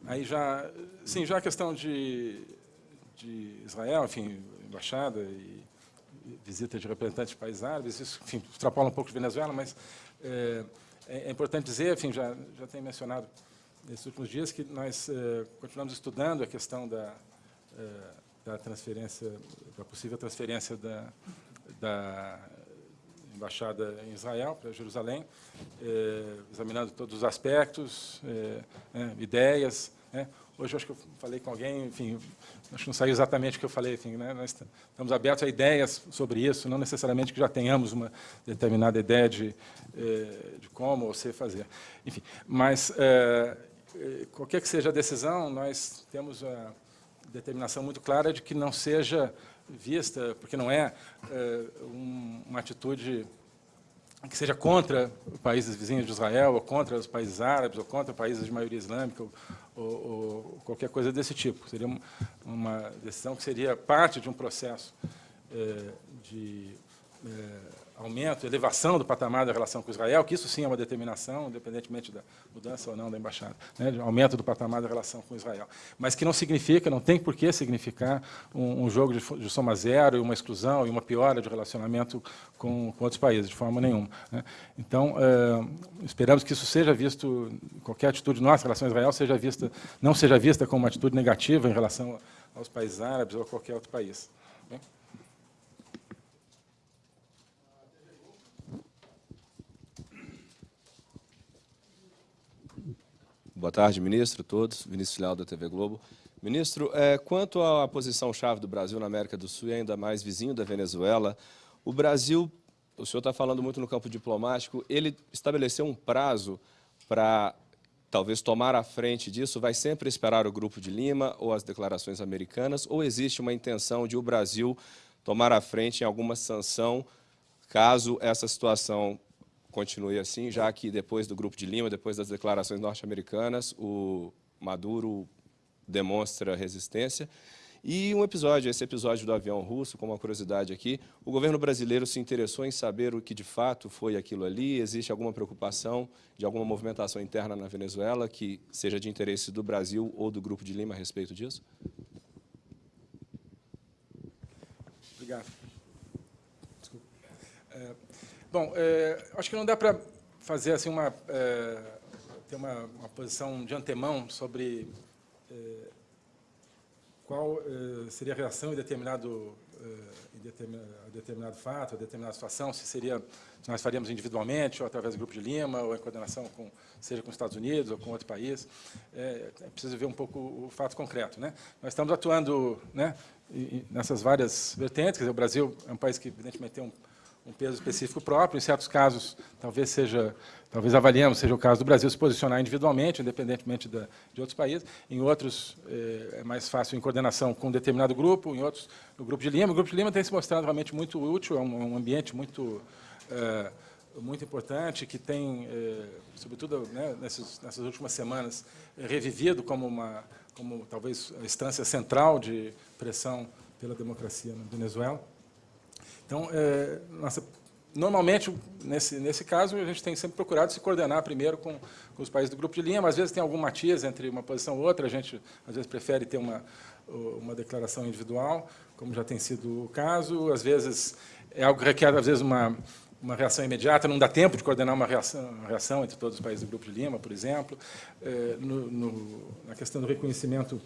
aí já, sim, já a questão de, de Israel, enfim, embaixada e visita de representantes de países árabes, isso, enfim, extrapola um pouco de Venezuela, mas é, importante dizer, enfim, já, já tenho mencionado nesses últimos dias, que nós continuamos estudando a questão da, da transferência, da possível transferência da, da embaixada em Israel para Jerusalém, eh, examinando todos os aspectos, eh, né, ideias. Né. Hoje acho que eu falei com alguém, enfim, acho que não saiu exatamente o que eu falei, enfim, né, nós estamos abertos a ideias sobre isso, não necessariamente que já tenhamos uma determinada ideia de, de como ou se fazer. Enfim, mas qualquer que seja a decisão, nós temos a determinação muito clara de que não seja vista, porque não é, é um, uma atitude que seja contra países vizinhos de Israel, ou contra os países árabes, ou contra países de maioria islâmica, ou, ou, ou qualquer coisa desse tipo. Seria uma decisão que seria parte de um processo é, de é, aumento, elevação do patamar da relação com Israel, que isso sim é uma determinação, independentemente da mudança ou não da embaixada, né, aumento do patamar da relação com Israel. Mas que não significa, não tem por que significar um, um jogo de, de, soma zero, e uma exclusão e uma piora de relacionamento com, com outros países, de forma nenhuma. Né. Então, é, esperamos que isso seja visto, qualquer atitude nossa em relação a Israel seja vista, não seja vista como uma atitude negativa em relação aos países árabes ou a qualquer outro país. Boa tarde, ministro, todos. Vinícius Leal, da TV Globo. Ministro, é, quanto à posição-chave do Brasil na América do Sul e ainda mais vizinho da Venezuela, o Brasil, o senhor está falando muito no campo diplomático, ele estabeleceu um prazo para talvez tomar a frente disso? Vai sempre esperar o Grupo de Lima ou as declarações americanas? Ou existe uma intenção de o Brasil tomar a frente em alguma sanção caso essa situação continue assim, já que depois do Grupo de Lima, depois das declarações norte-americanas, o Maduro demonstra resistência. E um episódio, esse episódio do avião russo, com uma curiosidade aqui, o governo brasileiro se interessou em saber o que de fato foi aquilo ali? Existe alguma preocupação de alguma movimentação interna na Venezuela que seja de interesse do Brasil ou do Grupo de Lima a respeito disso? Obrigado. Desculpa. É, Bom, é, acho que não dá para fazer assim uma é, ter uma, uma, posição de antemão sobre é, qual é, seria a reação em determinado é, em determinado, fato, a determinada situação, se seria se nós faríamos individualmente ou através do grupo de Lima ou em coordenação com seja com os Estados Unidos ou com outro país. É, é preciso ver um pouco o fato concreto, né? Nós estamos atuando, né, nessas várias vertentes. Quer dizer, o Brasil é um país que evidentemente tem um um peso específico próprio. Em certos casos, talvez seja, talvez avaliemos, seja o caso do Brasil se posicionar individualmente, independentemente da, de outros países. Em outros, é, é mais fácil em coordenação com um determinado grupo, em outros, no Grupo de Lima. O Grupo de Lima tem se mostrado realmente muito útil, é um, um ambiente muito é, muito importante, que tem, é, sobretudo né, nessas, nessas, últimas semanas, revivido como, uma, como talvez a instância central de pressão pela democracia na Venezuela. Então, é, nossa, normalmente, nesse, nesse caso, a gente tem sempre procurado se coordenar primeiro com, com os países do Grupo de Lima. Às vezes tem algum matiz entre uma posição ou outra, a gente às vezes prefere ter uma, uma declaração individual, como já tem sido o caso. Às vezes é algo que requer, às vezes, uma, uma reação imediata, não dá tempo de coordenar uma reação, uma reação entre todos os países do Grupo de Lima, por exemplo. É, no, no, na questão do reconhecimento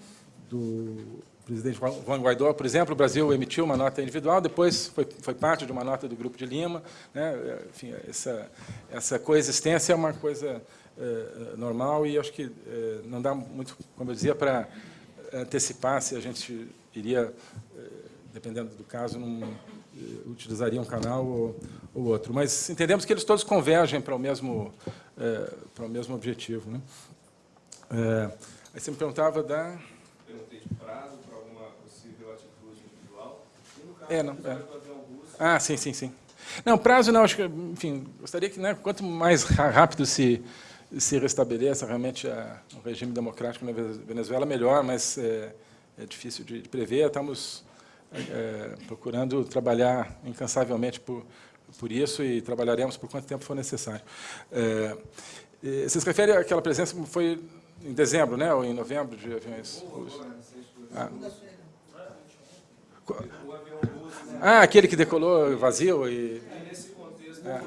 do presidente Juan Guaidó, por exemplo, o Brasil emitiu uma nota individual, depois foi, foi parte de uma nota do Grupo de Lima. Né? Enfim, essa, essa coexistência é uma coisa é, normal e acho que é, não dá muito, como eu dizia, para antecipar se a gente iria, dependendo do caso, num, utilizaria um canal ou, ou, outro. Mas entendemos que eles todos convergem para o mesmo, é, para o mesmo objetivo. Né? Aí você me perguntava da... Perguntei de prazo para alguma possível atitude individual. E no caso, é, não, é. Ah, sim, sim, sim. Não, prazo não, acho que, enfim, gostaria que, né, quanto mais rápido se, se restabeleça realmente a, o regime democrático na Venezuela, melhor, mas é, é difícil de, de prever. Estamos é, procurando trabalhar incansavelmente por, por isso e trabalharemos por quanto tempo for necessário. É, você se refere àquela presença que foi em dezembro, né, ou em novembro, de aviões russos? Ah. Ah, aquele que decolou vazio e... Nesse contexto, é.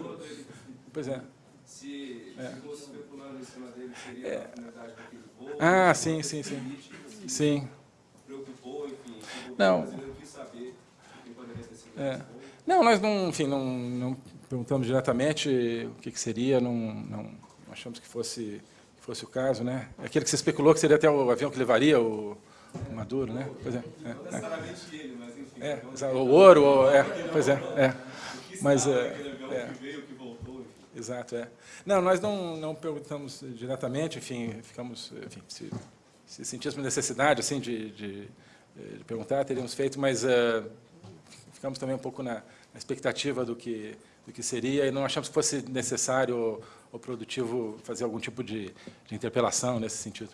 Pois é. Se é. especulando em cima dele, seria é. a finalidade daquele voo? Ah, sim, sim, sim. Sim. Preocupou, enfim. Não. É. Não, nós não, enfim, não, não, perguntamos diretamente o que, que seria, não, não, achamos que fosse, que fosse o caso, né? Aquele que se especulou que seria até o avião que levaria o, o Maduro, né? Pois é. é não necessariamente é. ele, mas enfim. É, o ouro, ou, é, pois é, é. Mas é, é. enfim. Exato, é. Não, nós não, não perguntamos diretamente, enfim, ficamos, enfim, se, se sentíssemos necessidade, assim, de, de, de perguntar, teríamos feito, mas uh, ficamos também um pouco na, na, expectativa do que, do que seria e não achamos que fosse necessário ou, ou produtivo fazer algum tipo de, de interpelação nesse sentido.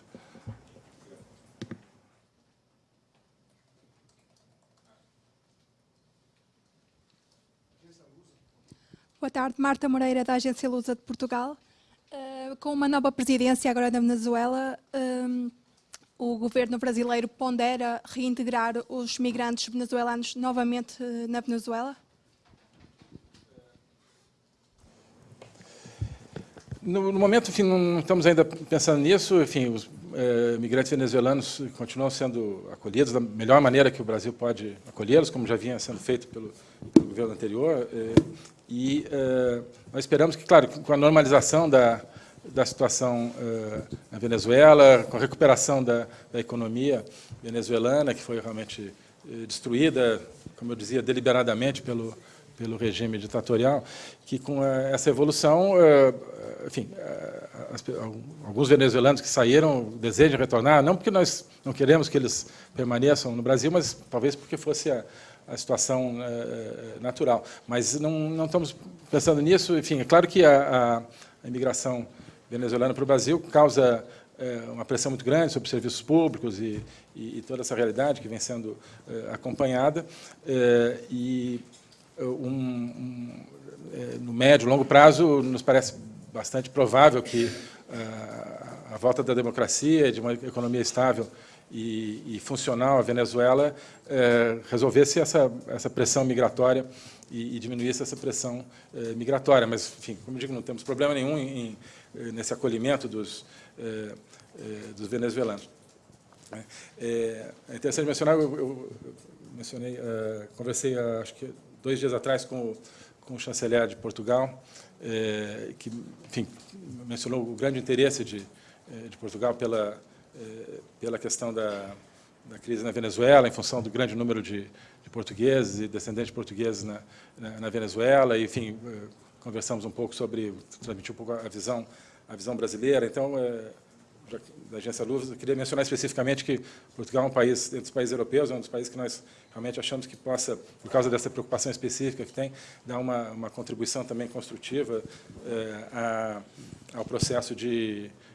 Tarde, Marta Moreira, da Agência Lusa de Portugal. Uh, com uma nova presidência agora da Venezuela, um, o governo brasileiro pondera reintegrar os migrantes venezuelanos novamente eh, na Venezuela? No, no momento, enfim, não estamos ainda pensando nisso. Enfim, os eh, migrantes venezuelanos continuam sendo acolhidos da melhor maneira que o Brasil pode acolhê-los, como já vinha sendo feito pelo, pelo governo anterior. Eh, e eh, nós esperamos que, claro, com a normalização da, da situação uh, na Venezuela, com a recuperação da, da, economia venezuelana, que foi realmente uh, destruída, como eu dizia, deliberadamente pelo, pelo regime ditatorial, que com uh, essa evolução, enfim, as, alguns venezuelanos que saíram desejam retornar, não porque nós não queremos que eles permaneçam no Brasil, mas talvez porque fosse a, a situação natural. Mas não, não estamos pensando nisso. Enfim, é claro que a, a, imigração venezuelana para o Brasil causa é, uma pressão muito grande sobre serviços públicos e, e, e toda essa realidade que vem sendo é, acompanhada. E um, um, no médio longo prazo, nos parece bastante provável que a volta da democracia, de uma economia estável e, e funcional à Venezuela resolvesse essa, essa pressão migratória e, e diminuísse essa pressão migratória. Mas, enfim, como digo, não temos problema nenhum em eh, nesse acolhimento dos, eh, eh, dos venezuelanos. É, é interessante mencionar, eu, eu mencionei, conversei acho que dois dias atrás com o, com o chanceler de Portugal, que enfim, mencionou o grande interesse de, de Portugal pela, pela questão da, da crise na Venezuela, em função do grande número de, de portugueses e descendentes portugueses na, na, na Venezuela, enfim, conversamos um pouco sobre, transmitir um pouco a visão, a visão brasileira. Então, é, da agência eu queria mencionar especificamente que Portugal é um país, entre os países europeus, é um dos países que nós realmente achamos que possa, por causa dessa preocupação específica que tem, dar uma, uma contribuição também construtiva é, a, ao processo de, é,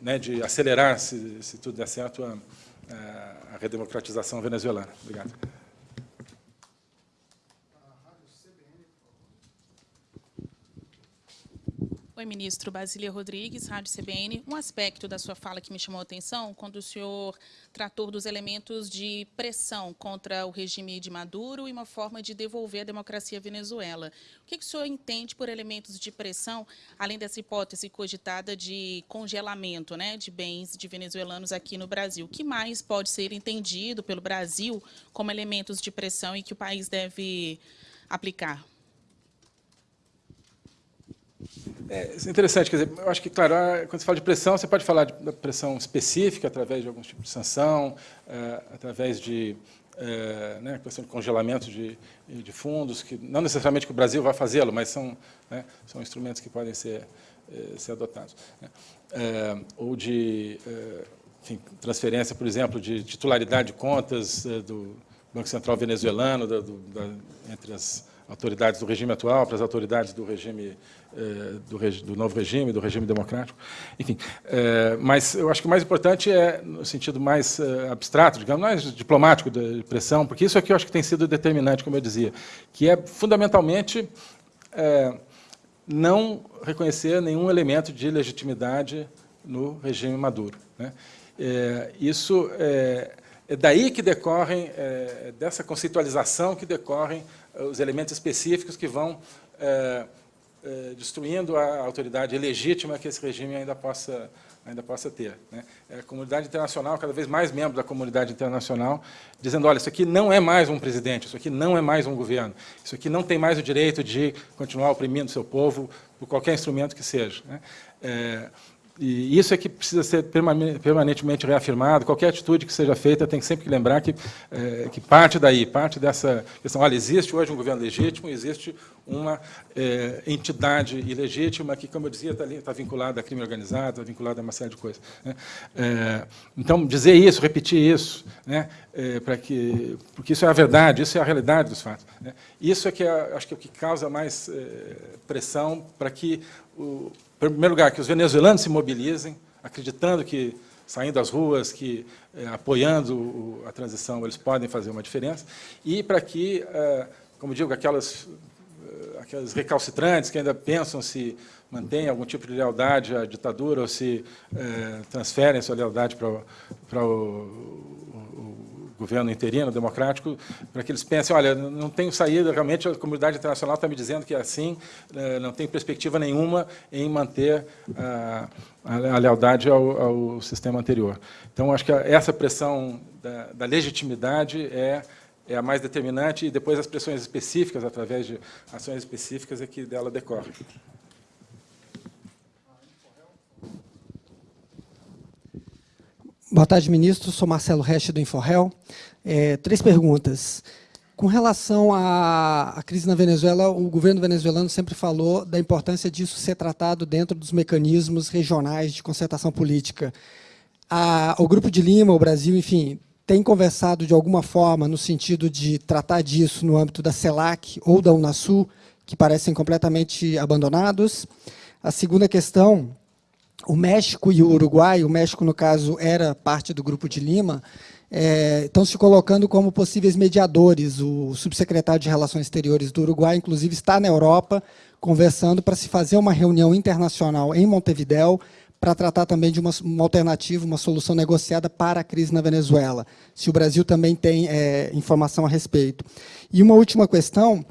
né, de acelerar, se, se, tudo der certo, a, a redemocratização venezuelana. Obrigado. Oi, ministro Basília Rodrigues, Rádio CBN. Um aspecto da sua fala que me chamou a atenção, quando o senhor tratou dos elementos de pressão contra o regime de Maduro e uma forma de devolver a democracia à Venezuela. O que, que o senhor entende por elementos de pressão, além dessa hipótese cogitada de congelamento né, de bens de venezuelanos aqui no Brasil? O que mais pode ser entendido pelo Brasil como elementos de pressão e que o país deve aplicar? É, é interessante, quer dizer, eu acho que, claro, quando você fala de pressão, você pode falar de pressão específica, através de algum tipo de sanção, é, através de é, né, questão de congelamento de, de, fundos, que não necessariamente que o Brasil vai fazê-lo, mas são, né, são instrumentos que podem ser, é, ser adotados. Né, é, ou de é, enfim, transferência, por exemplo, de titularidade de contas do Banco Central venezuelano, da, do, da, entre as autoridades do regime atual para as autoridades do regime do, do, novo regime, do regime democrático, enfim. Eh, mas eu acho que o mais importante é no sentido mais eh, abstrato, digamos, mais diplomático de pressão, porque isso aqui eu acho que tem sido determinante, como eu dizia, que é fundamentalmente não reconhecer nenhum elemento de legitimidade no regime Maduro. Né? isso é, é daí que decorrem, é, dessa conceitualização que decorrem os elementos específicos que vão é, destruindo a autoridade legítima que esse regime ainda possa, ainda possa ter. Né? É a comunidade internacional, cada vez mais membros da comunidade internacional, dizendo, olha, isso aqui não é mais um presidente, isso aqui não é mais um governo, isso aqui não tem mais o direito de continuar oprimindo seu povo por qualquer instrumento que seja. Né? É, e isso é que precisa ser permanentemente reafirmado. Qualquer atitude que seja feita tem sempre que lembrar que, é, que parte daí, parte dessa questão. Olha, existe hoje um governo legítimo, existe uma é, entidade ilegítima que, como eu dizia, está, está vinculada a crime organizado, está vinculada a uma série de coisas. Né? É, então, dizer isso, repetir isso, né? Para que, porque isso é a verdade, isso é a realidade dos fatos. Né? Isso é que é, acho que é o que causa mais pressão para que o em primeiro lugar, que os venezuelanos se mobilizem, acreditando que, saindo às ruas, que é, apoiando a transição, eles podem fazer uma diferença, e para que, é, como digo, aquelas, é, aquelas recalcitrantes que ainda pensam se mantêm algum tipo de lealdade à ditadura ou se transferem sua lealdade para, para o, governo interino, democrático, para que eles pensem, olha, não tenho saída, realmente a comunidade internacional está me dizendo que é assim, eh, não tem perspectiva nenhuma em manter a, a lealdade ao, ao, sistema anterior. Então, acho que essa pressão da, da legitimidade é, é a mais determinante, e depois as pressões específicas, através de ações específicas, é que dela decorre. Boa tarde, ministro. Sou Marcelo Reste, do Inforrel. É, três perguntas. Com relação à, à, crise na Venezuela, o governo venezuelano sempre falou da importância disso ser tratado dentro dos mecanismos regionais de concertação política. A, o Grupo de Lima, o Brasil, enfim, tem conversado de alguma forma no sentido de tratar disso no âmbito da CELAC ou da Unasul, que parecem completamente abandonados. A segunda questão o México e o Uruguai, o México, no caso, era parte do Grupo de Lima, é, estão se colocando como possíveis mediadores. O subsecretário de Relações Exteriores do Uruguai, inclusive, está na Europa conversando para se fazer uma reunião internacional em Montevidéu para tratar também de uma, uma, alternativa, uma solução negociada para a crise na Venezuela, se o Brasil também tem é, informação a respeito. E uma última questão,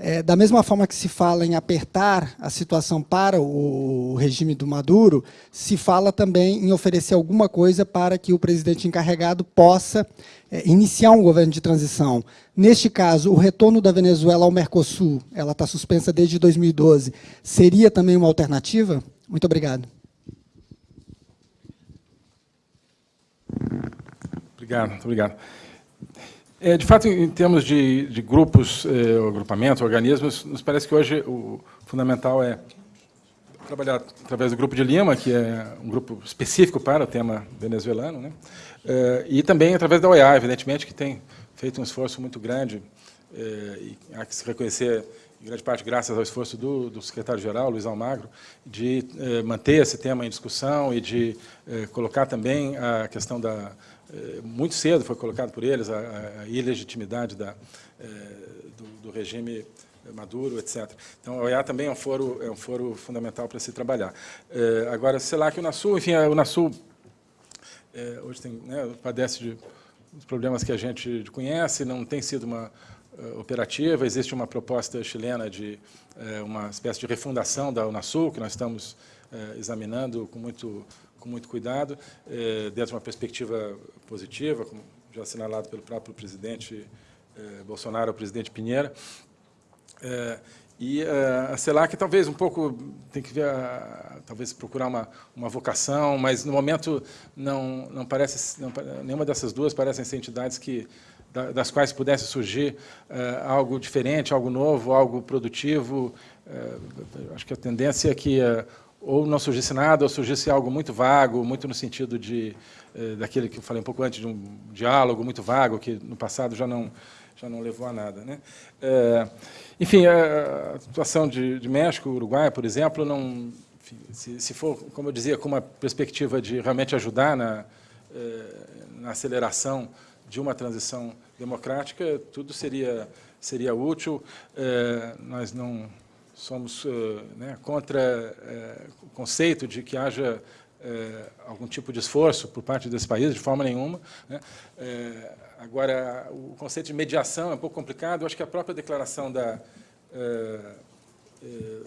é, da mesma forma que se fala em apertar a situação para o regime do Maduro, se fala também em oferecer alguma coisa para que o presidente encarregado possa é, iniciar um governo de transição. Neste caso, o retorno da Venezuela ao Mercosul, ela está suspensa desde 2012, seria também uma alternativa? Muito obrigado. Obrigado, obrigado. É, de fato, em termos de, de grupos, eh, agrupamentos, organismos, nos parece que hoje o fundamental é trabalhar através do Grupo de Lima, que é um grupo específico para o tema venezuelano, né? Eh, e também através da OEA, evidentemente, que tem feito um esforço muito grande, eh, e há que se reconhecer, em grande parte graças ao esforço do, do secretário-geral, Luiz Almagro, de manter esse tema em discussão e de colocar também a questão da... muito cedo foi colocado por eles a, a ilegitimidade da, do, do regime Maduro, etc. Então, a OEA também é um foro, é um foro fundamental para se trabalhar. É, agora, sei lá que o NASU, enfim, o NASU é, hoje tem, né, padece de problemas que a gente conhece, não tem sido uma uh, operativa, existe uma proposta chilena de uh, uma espécie de refundação da Unasul, que nós estamos uh, examinando com muito, com muito cuidado, dentro de uma perspectiva positiva, como já assinalado pelo próprio presidente Bolsonaro, o presidente Pinheira, é, e a CELAC talvez um pouco tem que ver, talvez procurar uma, uma vocação, mas no momento não, não parece, não, nenhuma dessas duas parecem ser entidades que, da, das quais pudesse surgir algo diferente, algo novo, algo produtivo. acho que a tendência é que ou não surgisse nada, ou surgisse algo muito vago, muito no sentido de daquele que eu falei um pouco antes, de um diálogo muito vago, que no passado já não, já não levou a nada. Né? É, enfim, a situação de, de, México, Uruguai, por exemplo, não, enfim, se, se, for, como eu dizia, com uma perspectiva de realmente ajudar na, é, na aceleração de uma transição democrática, tudo seria, seria útil. Nós não somos é, né, contra é, o conceito de que haja é, algum tipo de esforço por parte desse país, de forma nenhuma. Né? É, agora, o conceito de mediação é um pouco complicado. Eu acho que a própria declaração da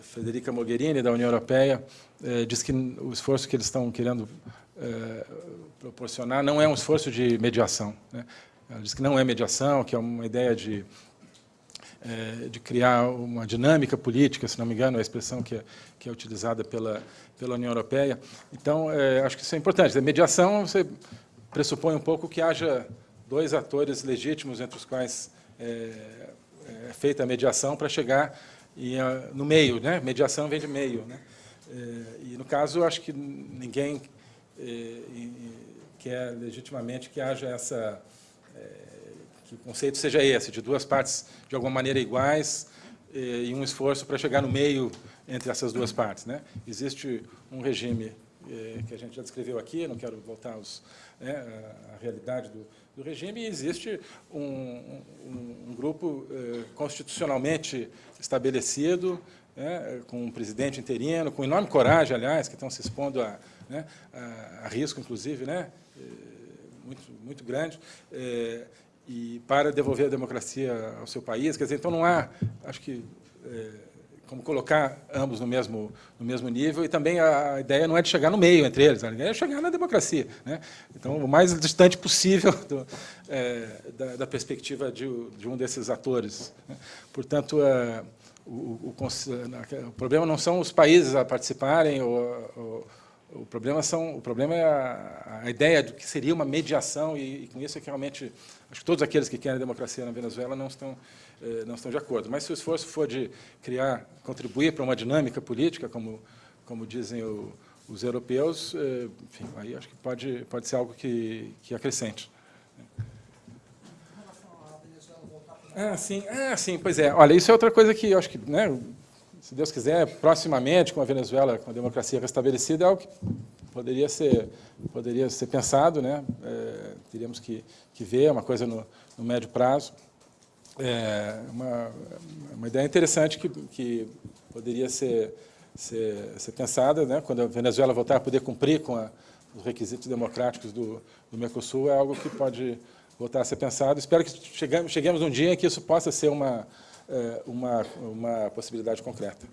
Federica Mogherini, da União Europeia, diz que o esforço que eles estão querendo proporcionar não é um esforço de mediação. Né? Ela diz que não é mediação, que é uma ideia de é, de criar uma dinâmica política, se não me engano, é a expressão que é, que é utilizada pela, pela União Europeia. Então, é, acho que isso é importante. A mediação, você pressupõe um pouco que haja dois atores legítimos entre os quais é, é feita a mediação para chegar e, no meio. Né? Mediação vem de meio. Né? É, e, no caso, acho que ninguém é, quer legitimamente que haja essa que o conceito seja esse, de duas partes de alguma maneira iguais eh, e um esforço para chegar no meio entre essas duas partes. Né? Existe um regime eh, que a gente já descreveu aqui, não quero voltar aos, né, à realidade do, do, regime, e existe um, um, um grupo eh, constitucionalmente estabelecido, né, com um presidente interino, com enorme coragem, aliás, que estão se expondo a, né, a, a risco, inclusive, né, muito, muito grande, e para devolver a democracia ao seu país. Quer dizer, então não há, acho que, é, como colocar ambos no mesmo, no mesmo nível, e também a, a, ideia não é de chegar no meio entre eles, a ideia é chegar na democracia. Né? Então, o mais distante possível do, é, da, da, perspectiva de, de, um desses atores. Né? Portanto, é, o, o, o, problema não são os países a participarem ou, ou o problema, são, o problema é a, a ideia de que seria uma mediação, e, e, com isso é que realmente, acho que todos aqueles que querem democracia na Venezuela não estão, eh, não estão de acordo. Mas se o esforço for de criar, contribuir para uma dinâmica política, como, como dizem o, os europeus, eh, enfim, aí acho que pode, pode ser algo que, que acrescente. Ah, sim, ah, sim, pois é. Olha, isso é outra coisa que eu acho que né, se Deus quiser, proximamente, com a Venezuela, com a democracia restabelecida, é algo que poderia ser, poderia ser pensado, né? É, teríamos que, que ver, é uma coisa no, no médio prazo. É uma, uma ideia interessante que, que poderia ser, ser, ser pensada, né? quando a Venezuela voltar a poder cumprir com a, os requisitos democráticos do, do Mercosul, é algo que pode voltar a ser pensado. Espero que cheguemos, cheguemos um dia em que isso possa ser uma, uma, uma possibilidade concreta.